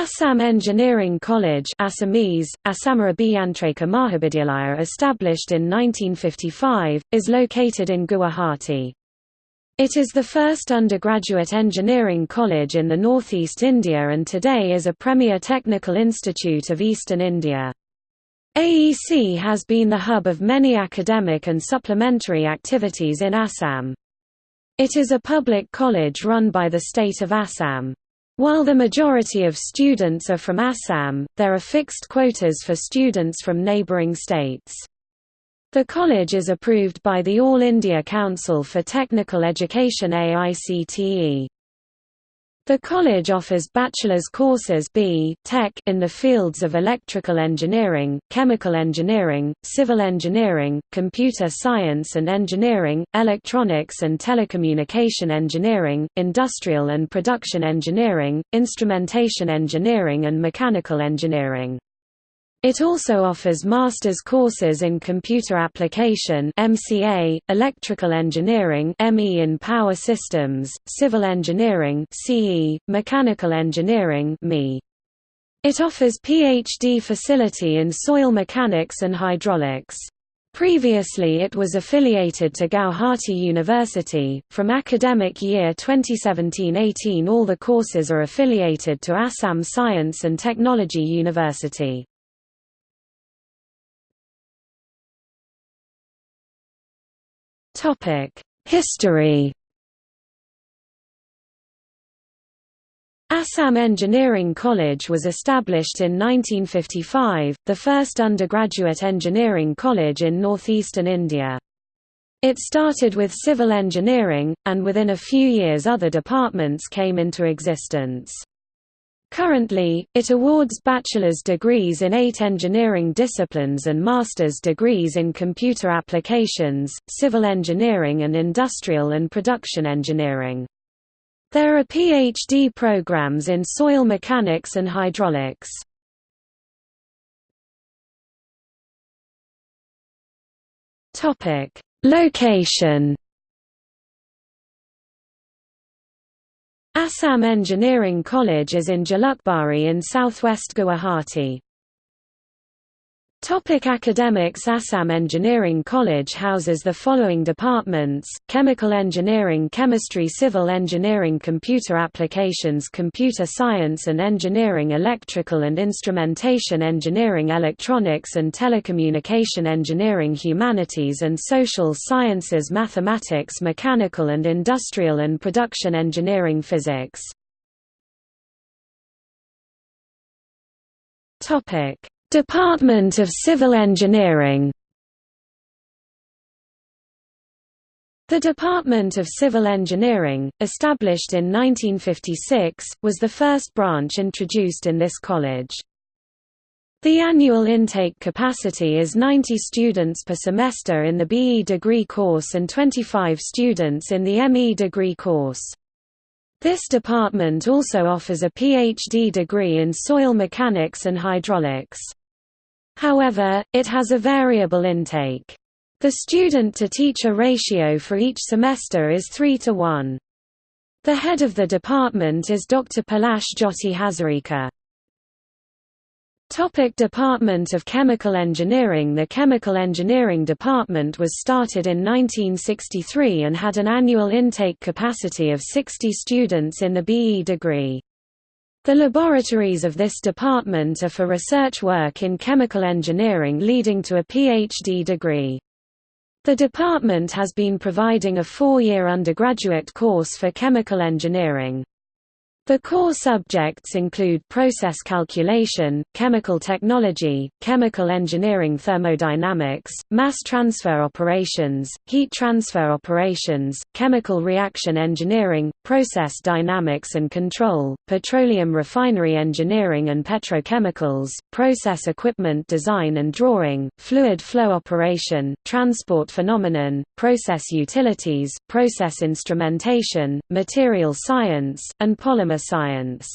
Assam Engineering College Assamese, Assamarabiyantrika Mahavidyalaya established in 1955, is located in Guwahati. It is the first undergraduate engineering college in the northeast India and today is a premier technical institute of eastern India. AEC has been the hub of many academic and supplementary activities in Assam. It is a public college run by the state of Assam. While the majority of students are from Assam, there are fixed quotas for students from neighbouring states. The college is approved by the All India Council for Technical Education AICTE. The college offers bachelor's courses B. Tech in the fields of electrical engineering, chemical engineering, civil engineering, computer science and engineering, electronics and telecommunication engineering, industrial and production engineering, instrumentation engineering and mechanical engineering. It also offers master's courses in computer application (MCA), electrical engineering (ME in power systems), civil engineering (CE), mechanical engineering (ME). It offers PhD facility in soil mechanics and hydraulics. Previously it was affiliated to Gauhati University. From academic year 2017-18 all the courses are affiliated to Assam Science and Technology University. History Assam Engineering College was established in 1955, the first undergraduate engineering college in northeastern India. It started with civil engineering, and within a few years other departments came into existence. Currently, it awards bachelor's degrees in eight engineering disciplines and master's degrees in computer applications, civil engineering and industrial and production engineering. There are PhD programs in soil mechanics and hydraulics. Location Assam Engineering College is in Jalukbari in southwest Guwahati. Topic academics Assam Engineering College houses the following departments, Chemical Engineering Chemistry Civil Engineering Computer Applications Computer Science and Engineering Electrical and Instrumentation Engineering Electronics and Telecommunication Engineering Humanities and Social Sciences Mathematics Mechanical and Industrial and Production Engineering Physics Department of Civil Engineering The Department of Civil Engineering, established in 1956, was the first branch introduced in this college. The annual intake capacity is 90 students per semester in the BE degree course and 25 students in the ME degree course. This department also offers a PhD degree in soil mechanics and hydraulics. However, it has a variable intake. The student-to-teacher ratio for each semester is 3 to 1. The head of the department is Dr. Palash Jyoti Hazarika. Topic Department of Chemical Engineering The Chemical Engineering Department was started in 1963 and had an annual intake capacity of 60 students in the BE degree. The laboratories of this department are for research work in chemical engineering leading to a PhD degree. The department has been providing a four-year undergraduate course for chemical engineering. The core subjects include process calculation, chemical technology, chemical engineering thermodynamics, mass transfer operations, heat transfer operations, chemical reaction engineering, process dynamics and control, petroleum refinery engineering and petrochemicals, process equipment design and drawing, fluid flow operation, transport phenomenon, process utilities, process instrumentation, material science, and polymer science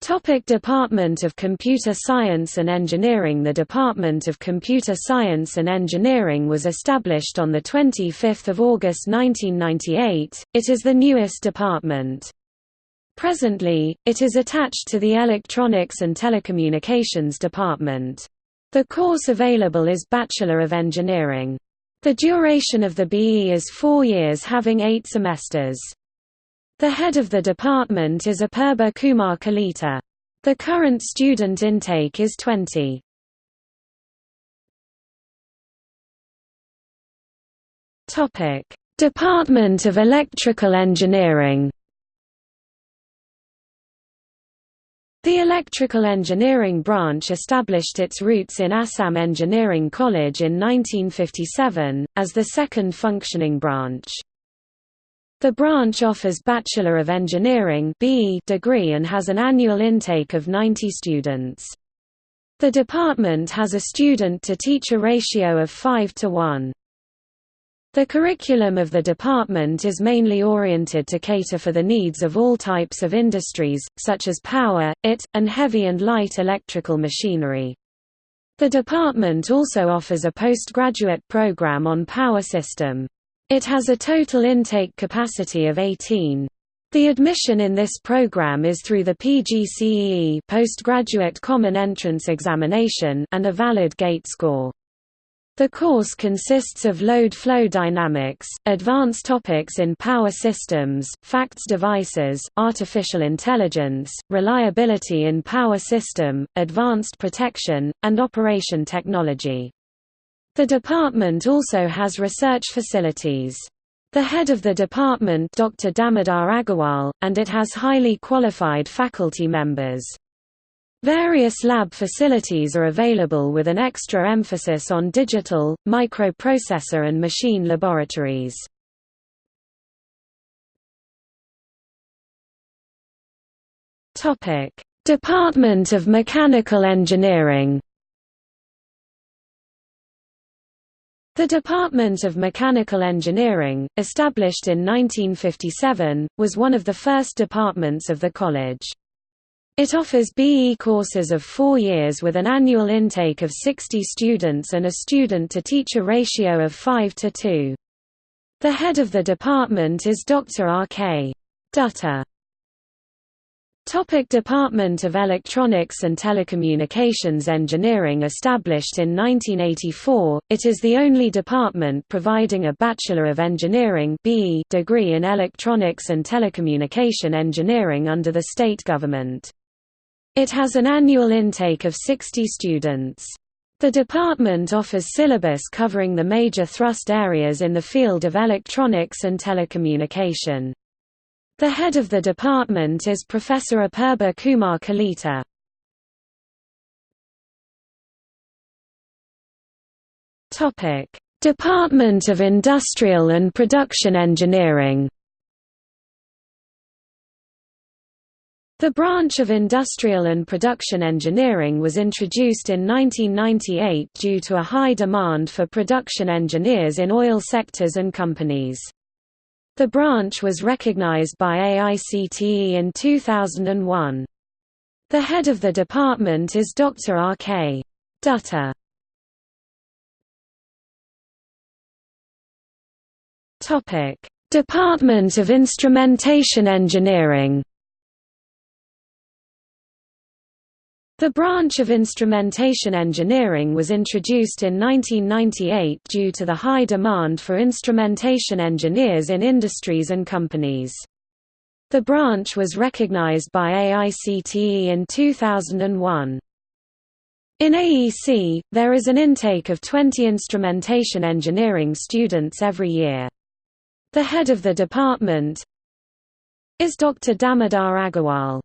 Topic Department of Computer Science and Engineering The Department of Computer Science and Engineering was established on 25 August 1998, it is the newest department. Presently, it is attached to the Electronics and Telecommunications Department. The course available is Bachelor of Engineering. The duration of the BE is four years having eight semesters. The head of the department is Apurba Kumar Kalita. The current student intake is 20. Department of Electrical Engineering The Electrical Engineering branch established its roots in Assam Engineering College in 1957, as the second functioning branch. The branch offers Bachelor of Engineering degree and has an annual intake of 90 students. The department has a student-to-teacher ratio of 5 to 1. The curriculum of the department is mainly oriented to cater for the needs of all types of industries, such as power, IT, and heavy and light electrical machinery. The department also offers a postgraduate program on power system. It has a total intake capacity of 18. The admission in this program is through the PGCEE postgraduate common entrance examination and a valid GATE score. The course consists of load flow dynamics, advanced topics in power systems, FACTS devices, artificial intelligence, reliability in power system, advanced protection, and operation technology. The department also has research facilities. The head of the department Dr. Damodar Agarwal, and it has highly qualified faculty members. Various lab facilities are available with an extra emphasis on digital, microprocessor and machine laboratories. Department of Mechanical Engineering The Department of Mechanical Engineering, established in 1957, was one of the first departments of the college. It offers BE courses of four years with an annual intake of 60 students and a student-to-teacher ratio of 5 to 2. The head of the department is Dr. R.K. Dutta. Topic Department of Electronics and Telecommunications Engineering Established in 1984, it is the only department providing a Bachelor of Engineering degree in Electronics and Telecommunication Engineering under the state government. It has an annual intake of 60 students. The department offers syllabus covering the major thrust areas in the field of electronics and telecommunication. The head of the department is Professor Apurba Kumar Kalita. Department of Industrial and Production Engineering The branch of Industrial and Production Engineering was introduced in 1998 due to a high demand for production engineers in oil sectors and companies. The branch was recognized by AICTE in 2001. The head of the department is Dr. R.K. Dutta. Department of Instrumentation Engineering The branch of instrumentation engineering was introduced in 1998 due to the high demand for instrumentation engineers in industries and companies. The branch was recognized by AICTE in 2001. In AEC, there is an intake of 20 instrumentation engineering students every year. The head of the department is Dr. Damodar Agarwal.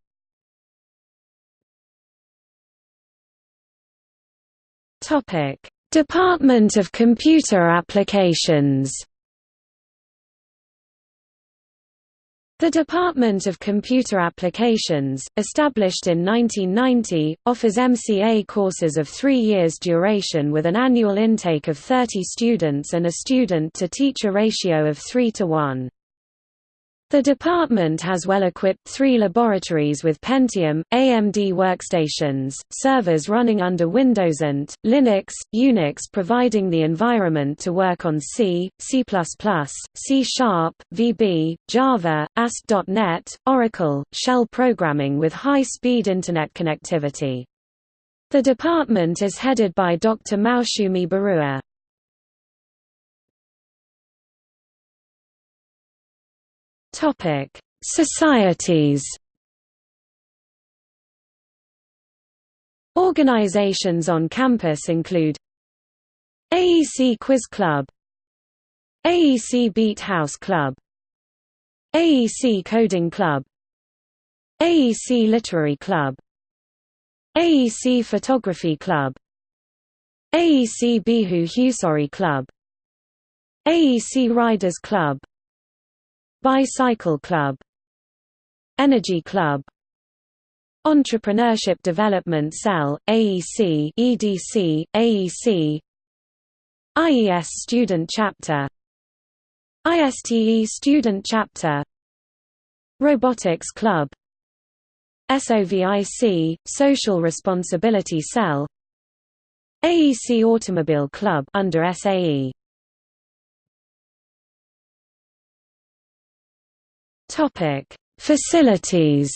Department of Computer Applications. The Department of Computer Applications, established in 1990, offers MCA courses of three years duration with an annual intake of 30 students and a student-to-teacher ratio of 3 to 1. The department has well-equipped three laboratories with Pentium, AMD workstations, servers running under Windows and, Linux, Unix providing the environment to work on C, C++, C Sharp, VB, Java, ASP.NET, Oracle, shell programming with high-speed Internet connectivity. The department is headed by Dr. Maushumi Barua. Topic: Societies. Organizations on campus include AEC Quiz Club AEC Beat House Club AEC Coding Club AEC Literary Club AEC Photography Club AEC Bihu Husori Club AEC Riders Club Bicycle Club Energy Club Entrepreneurship Development Cell, AEC EDC, AEC IES Student Chapter ISTE Student Chapter Robotics Club SOVIC, Social Responsibility Cell AEC Automobile Club under SAE Topic: Facilities.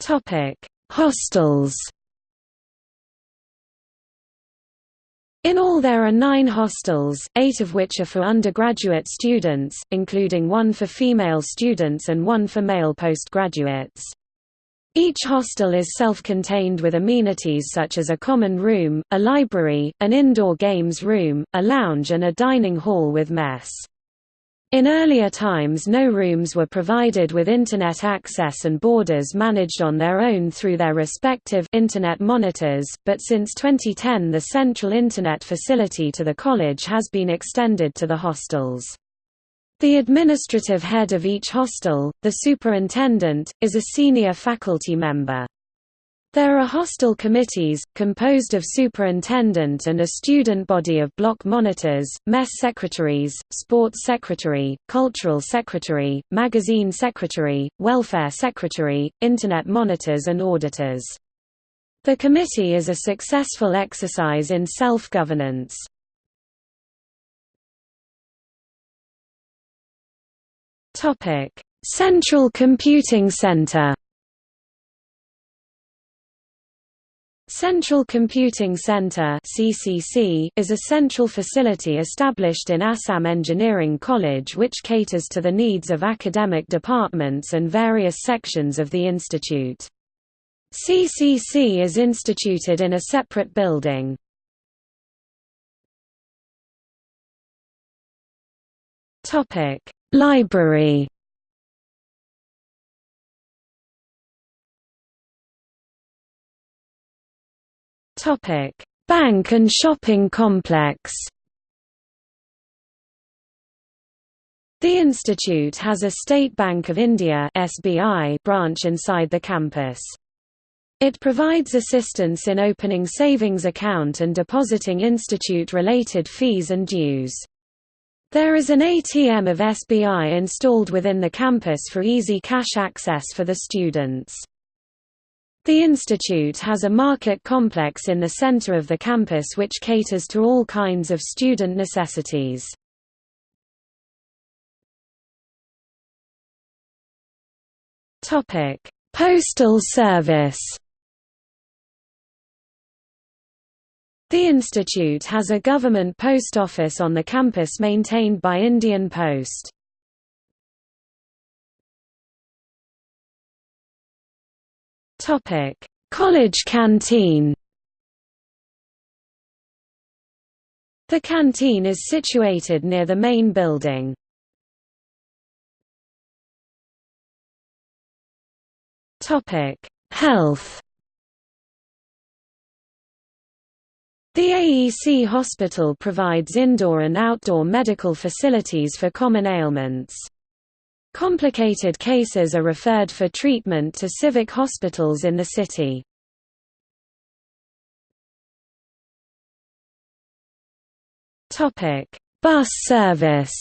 Topic: Hostels. In all there are nine hostels, eight of which are for undergraduate students, including one for female students and one for male postgraduates. Each hostel is self-contained with amenities such as a common room, a library, an indoor games room, a lounge and a dining hall with mess. In earlier times no rooms were provided with Internet access and boarders managed on their own through their respective Internet monitors, but since 2010 the central Internet facility to the college has been extended to the hostels. The administrative head of each hostel, the superintendent, is a senior faculty member. There are hostel committees, composed of superintendent and a student body of block monitors, mess secretaries, sports secretary, cultural secretary, magazine secretary, welfare secretary, internet monitors and auditors. The committee is a successful exercise in self-governance. Central Computing Center. Central Computing Center (CCC) is a central facility established in Assam Engineering College which caters to the needs of academic departments and various sections of the institute. CCC is instituted in a separate building. Topic: Library Bank and shopping complex. The institute has a State Bank of India (SBI) branch inside the campus. It provides assistance in opening savings account and depositing institute-related fees and dues. There is an ATM of SBI installed within the campus for easy cash access for the students. The institute has a market complex in the center of the campus which caters to all kinds of student necessities. Postal service The institute has a government post office on the campus maintained by Indian Post. Topic: College canteen. The canteen is situated near the main building. Topic: Health. The AEC hospital provides indoor and outdoor medical facilities for common ailments. Complicated cases are referred for treatment to civic hospitals in the city. Bus service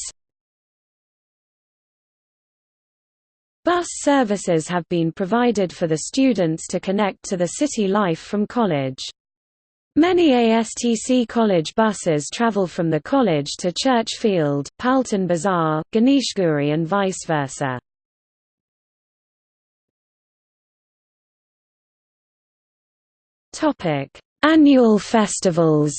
Bus services have been provided for the students to connect to the city life from college. Many ASTC college buses travel from the college to Church Field, Palton Bazar, Ganeshguri and vice versa. Annual festivals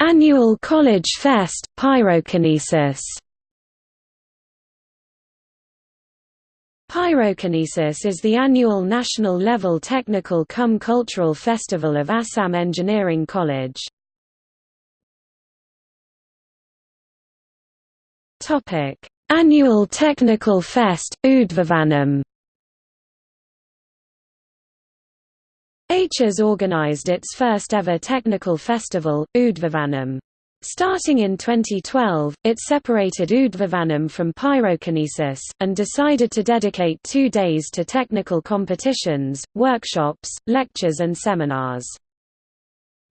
Annual College Fest, Pyrokinesis. Pyrokinesis is the annual national-level technical cum cultural festival of Assam Engineering College. Annual Technical Fest, Udbhavanam. ACHES organized its first ever technical festival, Udbhavanam. Starting in 2012, it separated Udbhavanam from pyrokinesis, and decided to dedicate two days to technical competitions, workshops, lectures and seminars.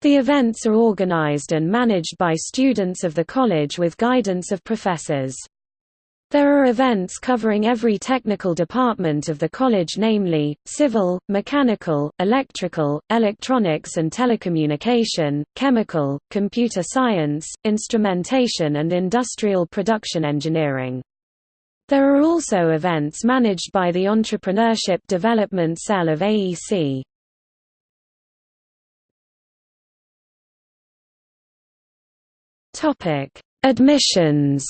The events are organized and managed by students of the college with guidance of professors. There are events covering every technical department of the college namely, civil, mechanical, electrical, electronics and telecommunication, chemical, computer science, instrumentation and industrial production engineering. There are also events managed by the Entrepreneurship Development Cell of AEC. Admissions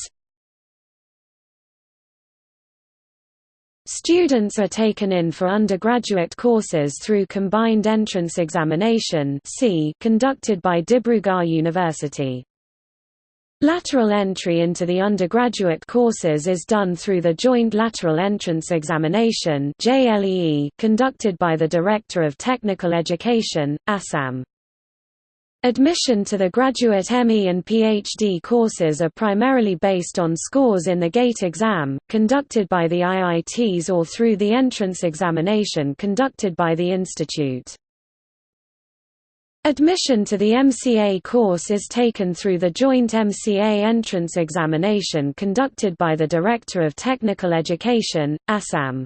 Students are taken in for undergraduate courses through Combined Entrance Examination conducted by Dibrugarh University. Lateral entry into the undergraduate courses is done through the Joint Lateral Entrance Examination conducted by the Director of Technical Education, Assam. Admission to the graduate ME and PhD courses are primarily based on scores in the GATE exam, conducted by the IITs or through the entrance examination conducted by the institute. Admission to the MCA course is taken through the joint MCA entrance examination conducted by the Director of Technical Education, Assam.